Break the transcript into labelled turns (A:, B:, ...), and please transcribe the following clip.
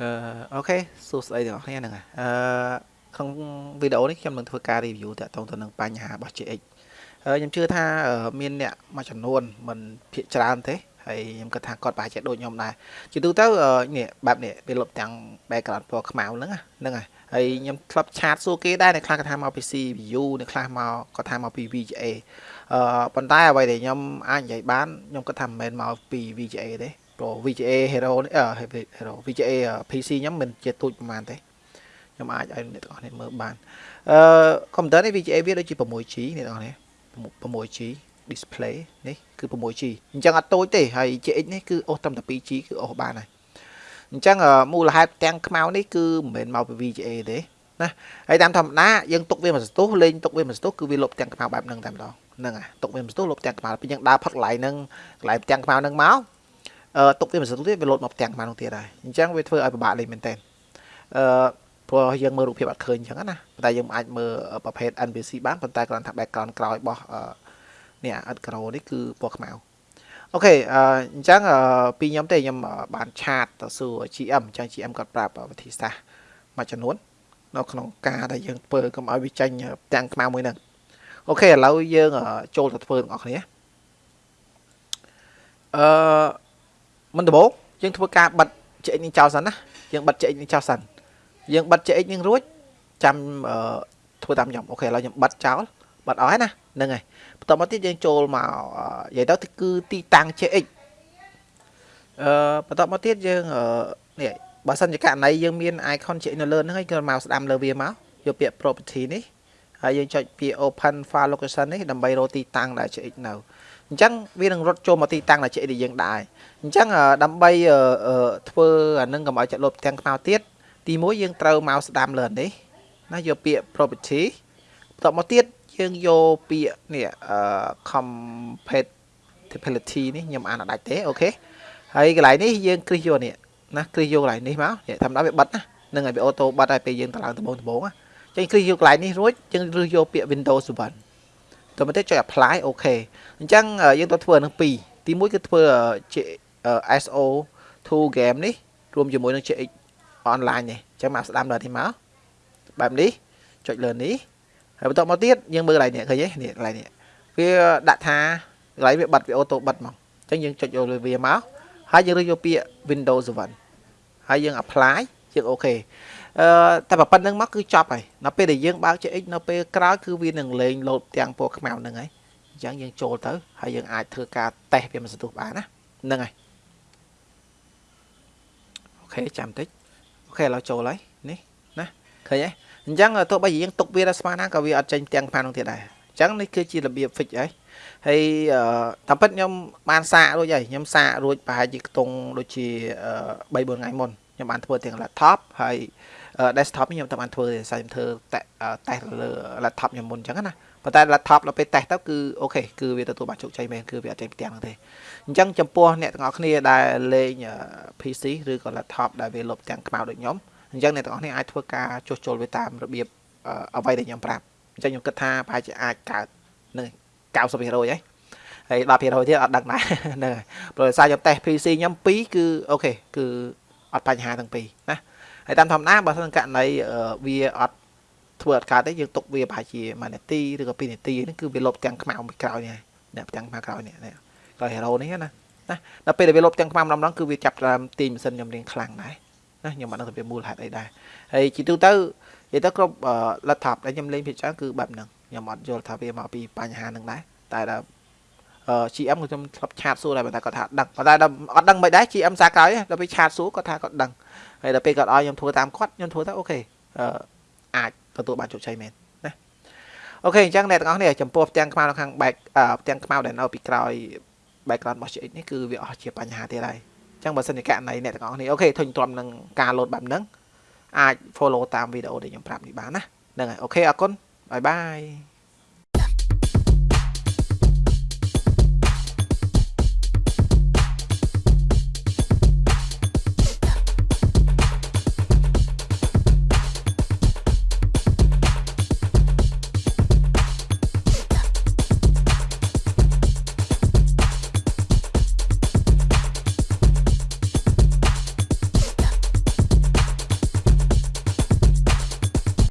A: អឺអូខេសួស្តីទាំងអស់គ្នាហ្នឹងហើយអឺក្នុងវីដេអូនេះខ្ញុំនឹងធ្វើការ review តាក់ទងទៅនឹងបញ្ហារបស់ GX ហើយខ្ញុំជឿថាមានអ្នកមួយចំនួនមិនភាកច្រើនទេហើយខ្ញុំគិតថាគាត់ប្រហែលជាដូចខ្ញុំដែរជាទូទៅនេះបែបនេះវាលុបទាំង background ពណ៌ខ្មៅហ្នឹងហ្នឹងហើយហើយខ្ញុំធ្លាប់ឆាតសួរគេដែរអ្នកខ្លះគាត់ថាមកពី CPU អ្នកខ្លះមកគាត់ថាមកពី VGA អឺប៉ុន្តែអ្វីដែលខ្ញុំអាចនិយាយបានខ្ញុំគិតថាមិនមែនមកពី VGA ទេ ព្រោះ VGA Hero នេះ Hero VGA PC ខ្ញុំមិនជាទូចប្រហែលទេខ្ញុំអាចឲ្យអ្នកទាំងអស់គ្នាមើលបានអឺកុំព្យូទ័រនេះ VGA វាដូចជា 6G អ្នកទាំងអស់គ្នា 6G display នេះគឺ 6G អញ្ចឹងអត់តូចទេហើយ GX នេះគឺអូសត្រឹមតែ 2G គឺអូសបានហើយអញ្ចឹងមូលហេតុទាំងខ្មៅនេះគឺមិនមែនមកពី VGA ទេណាហើយតាមធម្មតាយើងទុកវាមួយសន្ទុះលេងទុកវាមួយសន្ទុះគឺវាលុបទាំងខ្មៅបែបហ្នឹងតែម្ដងហ្នឹងហើយទុកវាមួយសន្ទុះលុបទាំងខ្មៅពេលយើងដើរផឹកកន្លែងហ្នឹងកន្លែងទាំងខ្មៅហ្នឹងមកអឺ ទុកវាមិនសិនទៀតវាលោតមកផ្ទាំងមកនោះទៀតហើយអញ្ចឹងវាធ្វើឲ្យពិបាកលេងមែនតើអឺព្រោះយើងមើលរូបភាពអត់ឃើញអញ្ចឹងណាតែយើងអាចមើលប្រភេទ NPC បានប៉ុន្តែគ្រាន់តែ background ក្រោយរបស់នេះអត់ក្រូនេះគឺពណ៌ខ្មៅអូខេអញ្ចឹងពីខ្ញុំទេខ្ញុំបានឆាតទៅសួរ GM អញ្ចឹង GM គាត់ប្រាប់វិធីសាស្ត្រមួយចំនួននៅក្នុងការដែលយើងធ្វើកុំឲ្យវាចាញ់ទាំងខ្មៅមួយហ្នឹងអូខេឥឡូវយើងចូលទៅធ្វើទាំងអស់គ្នាអឺ មុនដំបូងយើងធ្វើការបិទ CX នេះចោលសិនណាយើងបិទ CX នេះចោលសិនយើងបិទ CX នេះរួចចាំធ្វើតាមខ្ញុំអូខេឥឡូវខ្ញុំបិទចោលបិទអស់ហើយណាហ្នឹងហើយបន្ទាប់មកទៀតយើងចូលមកនិយាយទៅគឺទីតាំង CX អឺបន្ទាប់មកទៀតយើងនេះបើសិនជាករណីយើងមាន icon CX នៅលើហ្នឹងហើយគឺមកស្ដាំលើវាមកយកពាក្យ property នេះហើយយើងចុចពាក្យ open file location នេះដើម្បីរកទីតាំងដែល CX នៅ អញ្ចឹងវានឹងរត់ចូលមកទីតាំងដែល CX ដែលយើងដែរអញ្ចឹងដើម្បីធ្វើអានឹងកុំឲ្យចាក់លុបទាំងខ្មៅទៀតទី1យើងត្រូវមកស្ដាំលើនេះណាយកពាក្យ property បន្ទាប់មកទៀតយើងយកពាក្យនេះអឺ compatibility នេះខ្ញុំអានអត់ដាច់ទេអូខេហើយកន្លែងនេះយើងគ្រីសយកនេះណាគ្រីសយកកន្លែងនេះមកធម្មតាវាបិទណានឹងឲ្យវាអូតូបិទឲ្យពេលយើងទៅឡើងដំបូងដំបូងណាចឹងគ្រីសយកកន្លែងនេះរួចយើងរើសយកពាក្យ Windows 7 ទៅមកទៀតចុច apply អូខេអញ្ចឹងយើងទៅធ្វើនឹង2ទី1គឺធ្វើ SO2 game នេះរួមជាមួយនឹង CX online នេះអញ្ចឹងមកស្ដាំដល់នេះមកបែបនេះចុចលើនេះហើយបន្ទាប់មកទៀតយើងមើលកន្លែងនេះឃើញទេនេះកន្លែងនេះវាដាក់ថាកន្លែងវាបិទវាអូតូបិទមកអញ្ចឹងយើងចុចយកលើវាមកហើយយើងរើសយកពាក្យ Windows 7ហើយយើង apply យើងអូខេអឺ តែប៉ុណ្្នឹងមកគឺចប់ហើយនៅពេលដែលយើងបើក CX នៅពេលក្រោយគឺវានឹងលេងលោតទាំងពណ៌ខ្មៅហ្នឹងហើយអញ្ចឹងយើងចូលទៅហើយយើងអាចធ្វើការតេស្តវាមិនសន្ទុះបានណាហ្នឹងហើយខេចាំតិចអូខេឥឡូវចូលហើយនេះណាឃើញទេអញ្ចឹងទោះបីយើងទុកវាដល់ស្មានណាក៏វាអត់ចេញទាំងផាននោះទៀតដែរអញ្ចឹងនេះគឺជារបៀប fix ហើយហើយតាមពិតខ្ញុំបានសាករួចហើយខ្ញុំសាករួចប្រហែលជាខ្ទង់ដូចជា3 4ថ្ងៃមុន ខ្ញុំបានធ្វើទាំង laptop ហើយ desktop ខ្ញុំតែបានធ្វើទេខ្ញុំធ្វើតេស្តលើ laptop ខ្ញុំមុនអញ្ចឹងណាប៉ុន្តែ laptop ដល់ពេលតេស្តទៅគឺអូខេគឺវាទទួលបានជោគជ័យមែនគឺវាអត់ចេញផ្ទាំងទេអញ្ចឹងចំពោះអ្នកទាំងអស់គ្នាដែលលេង PC ឬក៏ laptop ដែលវាលុបទាំងខ្មៅដូចខ្ញុំអញ្ចឹងអ្នកទាំងអស់គ្នាអាចធ្វើការចុះចូលវាតាមរបៀបអ្វីដែលខ្ញុំប្រាប់អញ្ចឹងខ្ញុំគិតថាប្រហែលជាអាចកើតនឹង90%ហីហើយ10%ទៀតអត់ដឹងដែរហ្នឹងហើយព្រោះសារខ្ញុំតេស្ត PC ខ្ញុំ2គឺអូខេគឺ អត់បញ្ហាទាំងពីរណាហើយតាមធម្មតាបើសិនករណីវាអត់ធ្វើអត់កើតទេយើងទុកវាប្រហែលជា1នាទីឬក៏2នាទីហ្នឹងគឺវាលុបទាំងខ្មៅពីក្រោយនេះអ្នកទាំងខ្មៅក្រោយនេះក្រោយ hero នេះណាណាដល់ពេលដែលវាលុបទាំងខ្មៅម្ដងម្ដងគឺវាចាប់តាមទីម៉ាស៊ីនខ្ញុំរៀងខ្លាំងដែរណាខ្ញុំអត់ដឹងថាវាមូលហេតុអីដែរហើយជាទូទៅនិយាយទៅគ្រប់ laptop ដែលខ្ញុំលេងភាគច្រើនគឺបែបហ្នឹងខ្ញុំអត់យល់ថាវាមកពីបញ្ហាហ្នឹងដែរតែដល់ GM ខ្ញុំធ្លាប់ឆាតសួរដែរតែគាត់ថាដឹងប៉ុន្តែអត់ដឹងមិនដែរ GM សាក្រោយដល់ពេលឆាតសួរគាត់ថាគាត់ដឹងហើយដល់ពេលគាត់ឲ្យខ្ញុំធ្វើតាមគាត់ខ្ញុំធ្វើទៅអូខេអាចទទួលបានជោគជ័យមែនណា OK អញ្ចឹងអ្នកទាំងអស់គ្នាចំពោះផ្ទាំងខ្មៅនៅខាង back ផ្ទាំងខ្មៅដែលនៅពីក្រោយ background របស់ GX នេះគឺវាអស់ជាបញ្ហាទៀតហើយអញ្ចឹងបើសិនជាករណីអ្នកទាំងអស់គ្នា OK ធុញទ្រាំនឹងការ load បែបហ្នឹងអាច follow តាមវីដេអូដែលខ្ញុំប្រាប់នេះបានណាហ្នឹងហើយ OK អរគុណ bye bye